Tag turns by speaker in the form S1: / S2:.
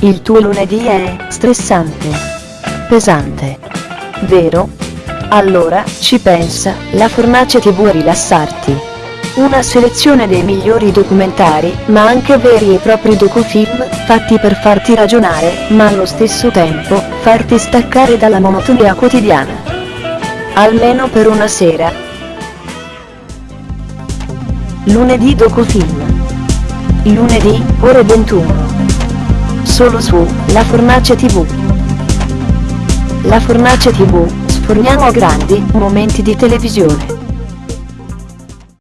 S1: Il tuo lunedì è stressante. Pesante. Vero? Allora, ci pensa, la Fornace TV a rilassarti. Una selezione dei migliori documentari, ma anche veri e propri docufilm, fatti per farti ragionare, ma allo stesso tempo, farti staccare dalla monotonia quotidiana. Almeno per una sera. Lunedì docufilm. Lunedì, ore 21 solo su La Fornace TV. La Fornace TV, sforniamo grandi momenti di televisione.